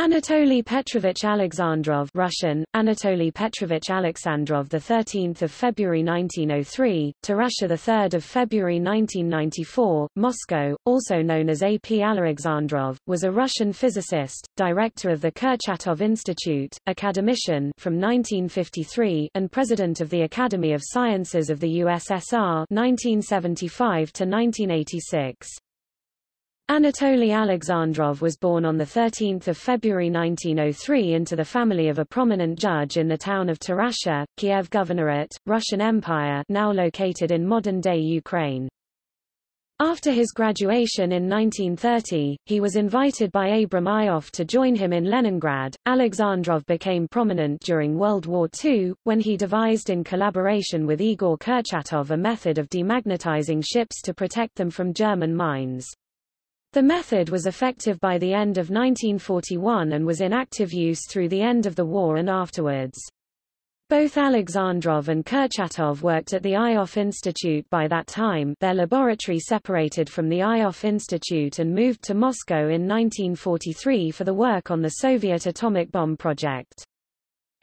Anatoly Petrovich Alexandrov Russian, Anatoly Petrovich Alexandrov the 13th of February 1903, Tarasha the 3rd of February 1994, Moscow, also known as A. P. Alexandrov, was a Russian physicist, director of the Kurchatov Institute, academician from 1953 and president of the Academy of Sciences of the USSR 1975 to 1986. Anatoly Alexandrov was born on 13 February 1903 into the family of a prominent judge in the town of Tarasha, Kiev Governorate, Russian Empire now located in modern-day Ukraine. After his graduation in 1930, he was invited by Abram Ioffe to join him in Leningrad. Alexandrov became prominent during World War II, when he devised in collaboration with Igor Kurchatov a method of demagnetizing ships to protect them from German mines. The method was effective by the end of 1941 and was in active use through the end of the war and afterwards. Both Alexandrov and Kurchatov worked at the Ioffe Institute by that time their laboratory separated from the Ioffe Institute and moved to Moscow in 1943 for the work on the Soviet atomic bomb project.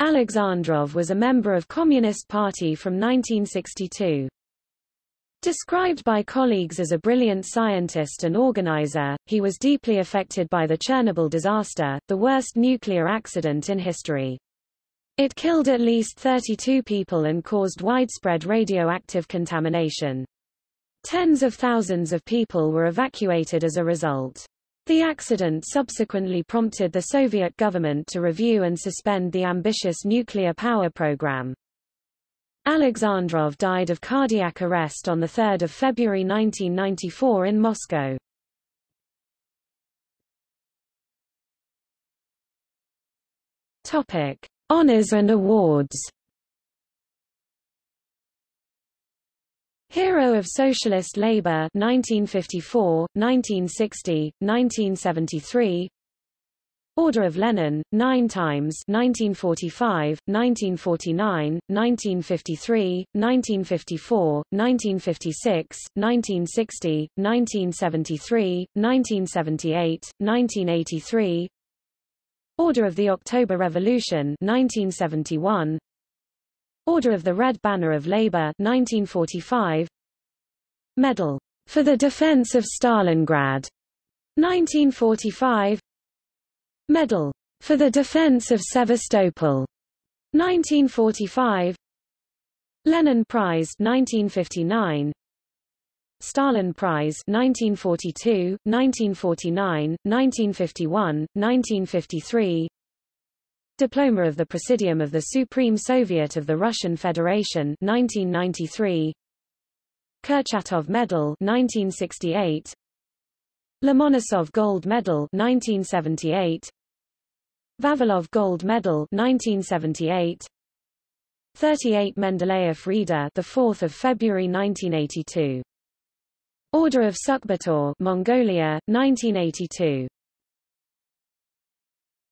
Alexandrov was a member of Communist Party from 1962. Described by colleagues as a brilliant scientist and organizer, he was deeply affected by the Chernobyl disaster, the worst nuclear accident in history. It killed at least 32 people and caused widespread radioactive contamination. Tens of thousands of people were evacuated as a result. The accident subsequently prompted the Soviet government to review and suspend the ambitious nuclear power program. Alexandrov died of cardiac arrest on 3 February 1994 in Moscow. Topic. Honors and awards Hero of Socialist Labour 1954, 1960, 1973 Order of Lenin, nine times 1945, 1949, 1953, 1954, 1956, 1960, 1973, 1978, 1983 Order of the October Revolution 1971, Order of the Red Banner of Labour 1945, Medal. For the Defense of Stalingrad 1945 Medal for the Defense of Sevastopol 1945 Lenin Prize 1959 Stalin Prize 1942, 1949, 1951, 1953 Diploma of the Presidium of the Supreme Soviet of the Russian Federation 1993 Kurchatov Medal 1968 Lomonosov Gold Medal 1978 Vavilov Gold Medal 1978 38 Mendeleev Reader the 4th of February 1982 Order of Sukhbaatar Mongolia 1982